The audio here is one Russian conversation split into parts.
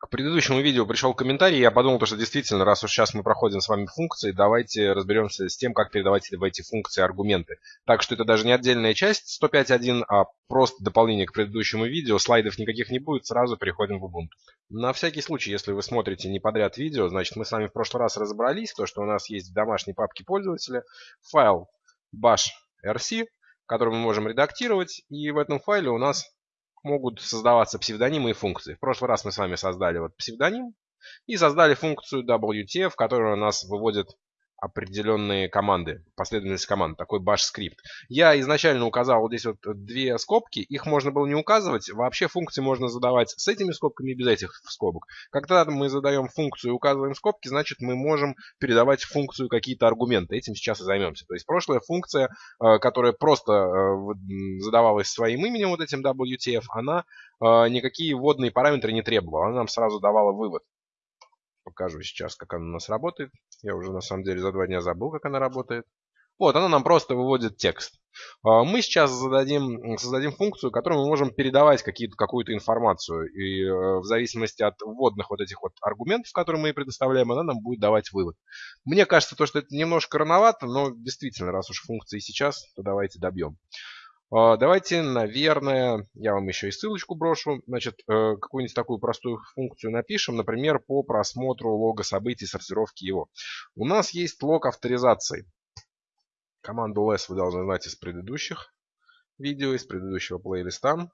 к предыдущему видео пришел комментарий, я подумал, что действительно, раз уж сейчас мы проходим с вами функции, давайте разберемся с тем, как передавать в эти функции аргументы. Так что это даже не отдельная часть 105.1, а просто дополнение к предыдущему видео. Слайдов никаких не будет, сразу переходим в Ubuntu. На всякий случай, если вы смотрите не подряд видео, значит мы с вами в прошлый раз разобрались, то что у нас есть в домашней папке пользователя файл bash.rc, который мы можем редактировать, и в этом файле у нас могут создаваться псевдонимы и функции. В прошлый раз мы с вами создали вот псевдоним и создали функцию WTF, которая нас выводит определенные команды, последовательность команд, такой bash скрипт. Я изначально указал вот здесь вот две скобки, их можно было не указывать, вообще функции можно задавать с этими скобками и без этих скобок. Когда мы задаем функцию и указываем скобки, значит мы можем передавать функцию какие-то аргументы, этим сейчас и займемся. То есть прошлая функция, э, которая просто э, задавалась своим именем, вот этим WTF, она э, никакие вводные параметры не требовала, она нам сразу давала вывод. Покажу сейчас, как она у нас работает. Я уже на самом деле за два дня забыл, как она работает. Вот, она нам просто выводит текст. А, мы сейчас зададим, создадим функцию, которой мы можем передавать какую-то информацию. И э, в зависимости от вводных вот этих вот аргументов, которые мы ей предоставляем, она нам будет давать вывод. Мне кажется, то, что это немножко рановато, но действительно, раз уж функции сейчас, то давайте добьем. А, давайте, наверное, я вам еще и ссылочку брошу. Значит, э, какую-нибудь такую простую функцию напишем, например, по просмотру лога событий, сортировки его. У нас есть лог авторизации. Команду less вы должны знать из предыдущих видео, из предыдущего плейлиста.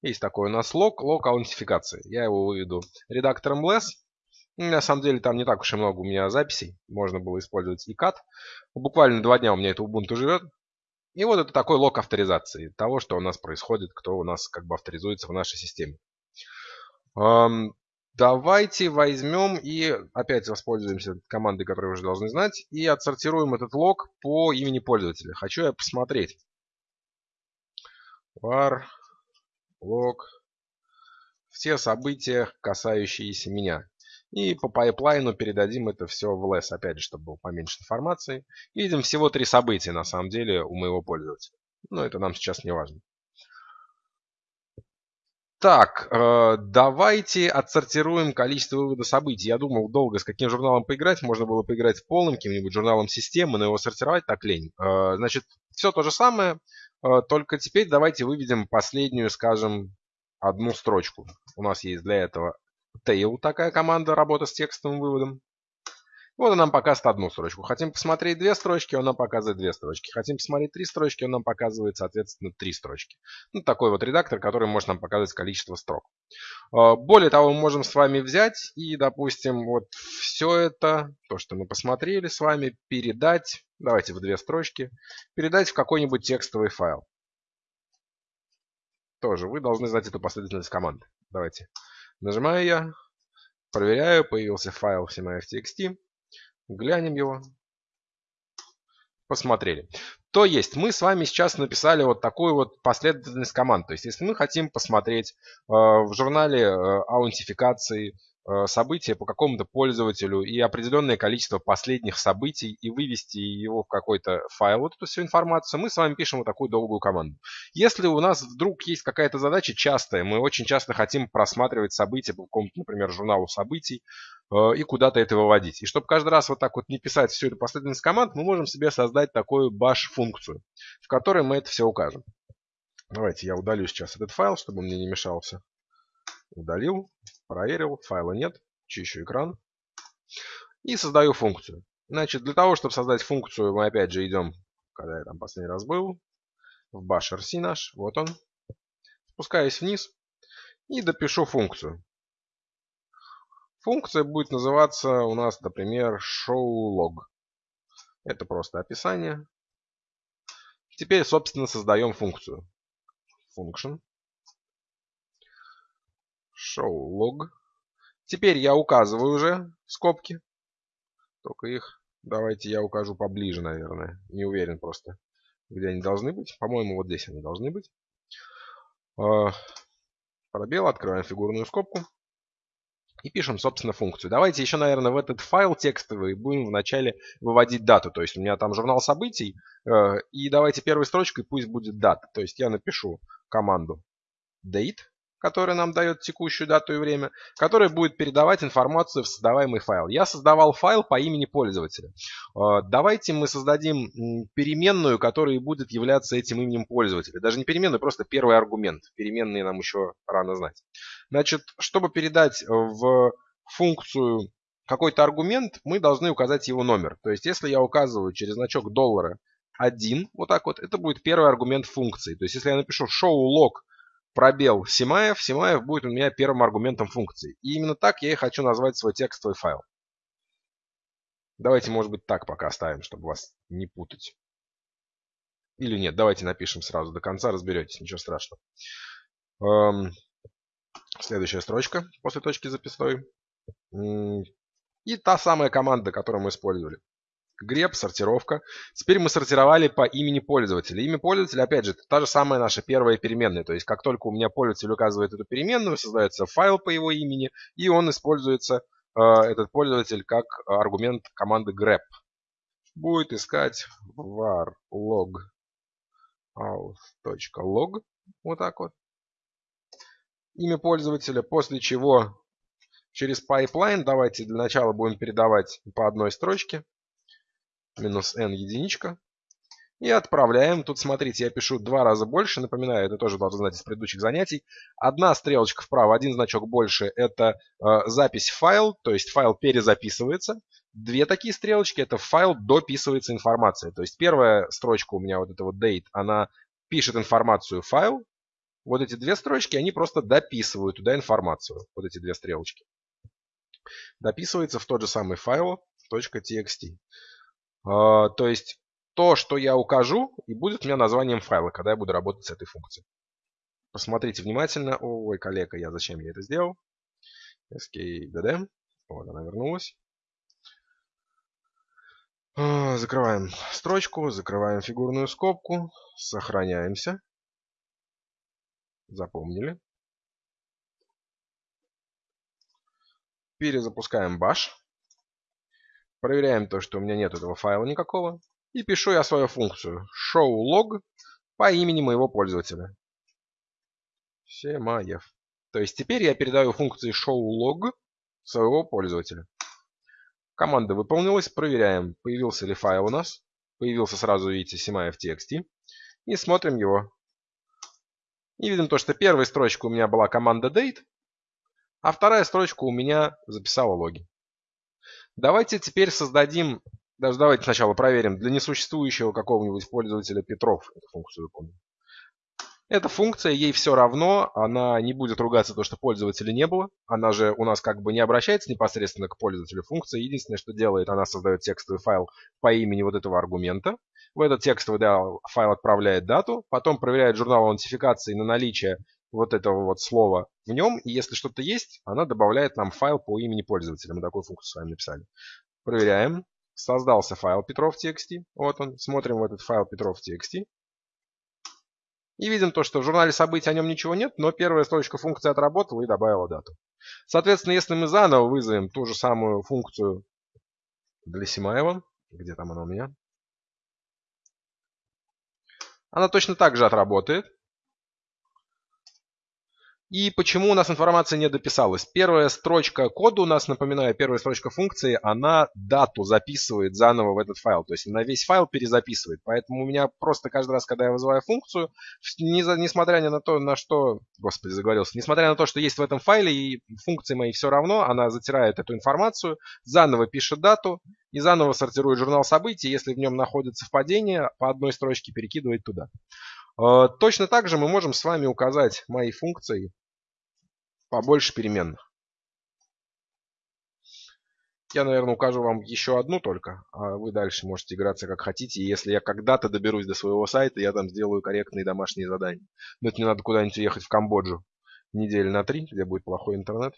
Есть такой у нас лог, лог аутентификации. Я его выведу редактором less. На самом деле там не так уж и много у меня записей. Можно было использовать и cat. Буквально два дня у меня это Ubuntu живет. И вот это такой лог авторизации того, что у нас происходит, кто у нас как бы авторизуется в нашей системе. Давайте возьмем и опять воспользуемся командой, которую вы уже должны знать, и отсортируем этот лог по имени пользователя. Хочу я посмотреть. var log все события, касающиеся меня. И по пайплайну передадим это все в less, опять же, чтобы было поменьше информации. Видим всего три события, на самом деле, у моего пользователя. Но это нам сейчас не важно. Так, э, давайте отсортируем количество вывода событий. Я думал долго с каким журналом поиграть. Можно было поиграть полным каким-нибудь журналом системы, но его сортировать так лень. Э, значит, все то же самое, э, только теперь давайте выведем последнюю, скажем, одну строчку. У нас есть для этого tail такая команда, работа с текстовым выводом. Вот он нам показывает одну строчку. Хотим посмотреть две строчки, он нам показывает две строчки. Хотим посмотреть три строчки, он нам показывает, соответственно, три строчки. Ну, такой вот редактор, который может нам показывать количество строк. А, более того, мы можем с вами взять и, допустим, вот все это, то, что мы посмотрели с вами, передать, давайте в две строчки, передать в какой-нибудь текстовый файл. Тоже вы должны знать эту последовательность команд. Давайте Нажимаю я, проверяю, появился файл CMF.txt. Глянем его. Посмотрели. То есть мы с вами сейчас написали вот такую вот последовательность команд. То есть если мы хотим посмотреть э, в журнале э, аутентификации Э, события по какому-то пользователю и определенное количество последних событий и вывести его в какой-то файл, вот эту всю информацию, мы с вами пишем вот такую долгую команду. Если у нас вдруг есть какая-то задача частая, мы очень часто хотим просматривать события по какому-то, например, журналу событий э, и куда-то это выводить. И чтобы каждый раз вот так вот не писать всю эту последовательность команд, мы можем себе создать такую bash-функцию, в которой мы это все укажем. Давайте я удалю сейчас этот файл, чтобы он мне не мешался. Удалил. Проверил, файла нет, чищу экран. И создаю функцию. Значит, для того, чтобы создать функцию, мы опять же идем, когда я там последний раз был, в bash rc наш, вот он. Спускаюсь вниз и допишу функцию. Функция будет называться у нас, например, showLog. Это просто описание. Теперь, собственно, создаем функцию. Function show log. Теперь я указываю уже скобки. Только их давайте я укажу поближе, наверное. Не уверен просто, где они должны быть. По-моему, вот здесь они должны быть. А, пробел, открываем фигурную скобку. И пишем, собственно, функцию. Давайте еще, наверное, в этот файл текстовый будем вначале выводить дату. То есть у меня там журнал событий. Э, и давайте первой строчкой пусть будет дата. То есть я напишу команду date который нам дает текущую дату и время, который будет передавать информацию в создаваемый файл. Я создавал файл по имени пользователя. Э, давайте мы создадим переменную, которая будет являться этим именем пользователя. Даже не переменную, просто первый аргумент. Переменные нам еще рано знать. Значит, чтобы передать в функцию какой-то аргумент, мы должны указать его номер. То есть, если я указываю через значок доллара 1, вот так вот, это будет первый аргумент функции. То есть, если я напишу show log пробел Симаев, Симаев будет у меня первым аргументом функции. И именно так я и хочу назвать свой текстовый файл. Давайте, может быть, так пока оставим, чтобы вас не путать. Или нет, давайте напишем сразу до конца, разберетесь, ничего страшного. Эм, следующая строчка после точки записной. И та самая команда, которую мы использовали. Греб, сортировка. Теперь мы сортировали по имени пользователя. Имя пользователя, опять же, та же самая наша первая переменная. То есть, как только у меня пользователь указывает эту переменную, создается файл по его имени, и он используется, э, этот пользователь, как аргумент команды grep. Будет искать var log out.log. Вот так вот. Имя пользователя, после чего через pipeline давайте для начала будем передавать по одной строчке минус n единичка. И отправляем. Тут, смотрите, я пишу два раза больше. Напоминаю, это тоже должны знать из предыдущих занятий. Одна стрелочка вправо, один значок больше – это э, запись файл, то есть файл перезаписывается. Две такие стрелочки – это файл дописывается информация. То есть первая строчка у меня, вот эта вот date, она пишет информацию файл. Вот эти две строчки, они просто дописывают туда информацию. Вот эти две стрелочки. Дописывается в тот же самый файл .txt. А, то есть то, что я укажу, и будет у меня названием файла, когда я буду работать с этой функцией. Посмотрите внимательно. Ой, коллега, я зачем я это сделал? skdd. Вот она вернулась. А, закрываем строчку, закрываем фигурную скобку, сохраняемся. Запомнили. Перезапускаем bash. Проверяем то, что у меня нет этого файла никакого. И пишу я свою функцию showLog по имени моего пользователя. Семаев. То есть теперь я передаю функции showLog своего пользователя. Команда выполнилась. Проверяем, появился ли файл у нас. Появился сразу, видите, Семаев TXT. И смотрим его. И видим то, что первая строчка у меня была команда date, а вторая строчка у меня записала логи. Давайте теперь создадим, даже давайте сначала проверим, для несуществующего какого-нибудь пользователя Петров эту функцию выполним. Эта функция, ей все равно, она не будет ругаться то, что пользователя не было. Она же у нас как бы не обращается непосредственно к пользователю функции. Единственное, что делает, она создает текстовый файл по имени вот этого аргумента. В этот текстовый файл отправляет дату, потом проверяет журнал аутентификации на наличие вот этого вот слова в нем. И если что-то есть, она добавляет нам файл по имени пользователя. Мы такую функцию с вами написали. Проверяем. Создался файл Petrov.txt. Вот он. Смотрим в этот файл Petrov.txt. И видим то, что в журнале событий о нем ничего нет, но первая строчка функции отработала и добавила дату. Соответственно, если мы заново вызовем ту же самую функцию для Симаева, где там она у меня, она точно так же отработает. И почему у нас информация не дописалась? Первая строчка кода у нас, напоминаю, первая строчка функции, она дату записывает заново в этот файл. То есть на весь файл перезаписывает. Поэтому у меня просто каждый раз, когда я вызываю функцию, несмотря на то, на что... Господи, заговорился. Несмотря на то, что есть в этом файле, и функции мои все равно, она затирает эту информацию, заново пишет дату и заново сортирует журнал событий. Если в нем находится совпадение, по одной строчке перекидывает туда. Э, точно так же мы можем с вами указать мои функции побольше переменных. Я, наверное, укажу вам еще одну только, а вы дальше можете играться как хотите. И если я когда-то доберусь до своего сайта, я там сделаю корректные домашние задания. Но это не надо куда-нибудь ехать в Камбоджу недели на три, где будет плохой интернет.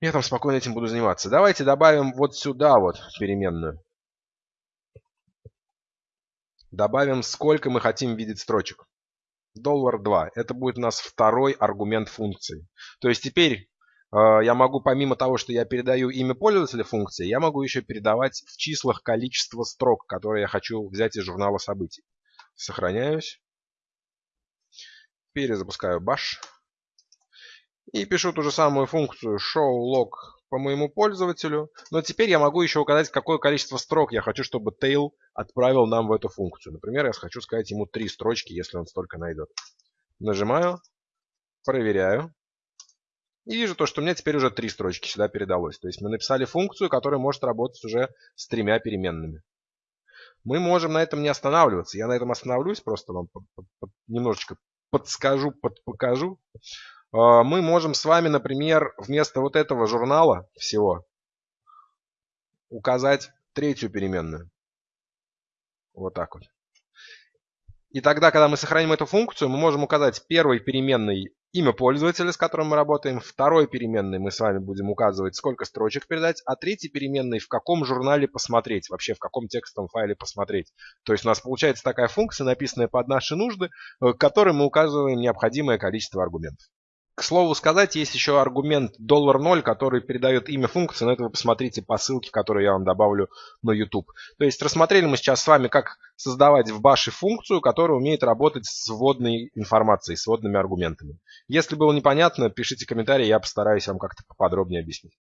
Я там спокойно этим буду заниматься. Давайте добавим вот сюда вот переменную. Добавим, сколько мы хотим видеть строчек доллар 2. Это будет у нас второй аргумент функции. То есть теперь э, я могу, помимо того, что я передаю имя пользователя функции, я могу еще передавать в числах количество строк, которые я хочу взять из журнала событий. Сохраняюсь. Перезапускаю bash. И пишу ту же самую функцию showLog по моему пользователю. Но теперь я могу еще указать, какое количество строк я хочу, чтобы tail отправил нам в эту функцию. Например, я хочу сказать ему три строчки, если он столько найдет. Нажимаю, проверяю. И вижу то, что у меня теперь уже три строчки сюда передалось. То есть мы написали функцию, которая может работать уже с тремя переменными. Мы можем на этом не останавливаться. Я на этом остановлюсь, просто вам немножечко подскажу, подпокажу. А, мы можем с вами, например, вместо вот этого журнала всего указать третью переменную. Вот так вот. И тогда, когда мы сохраним эту функцию, мы можем указать первой переменной имя пользователя, с которым мы работаем. Второй переменной мы с вами будем указывать, сколько строчек передать. А третьей переменной, в каком журнале посмотреть, вообще в каком текстовом файле посмотреть. То есть у нас получается такая функция, написанная под наши нужды, э, к которой мы указываем необходимое количество аргументов. К слову сказать, есть еще аргумент $0, который передает имя функции, но это вы посмотрите по ссылке, которую я вам добавлю на YouTube. То есть рассмотрели мы сейчас с вами, как создавать в баше функцию, которая умеет работать с вводной информацией, с вводными аргументами. Если было непонятно, пишите комментарии, я постараюсь вам как-то поподробнее объяснить.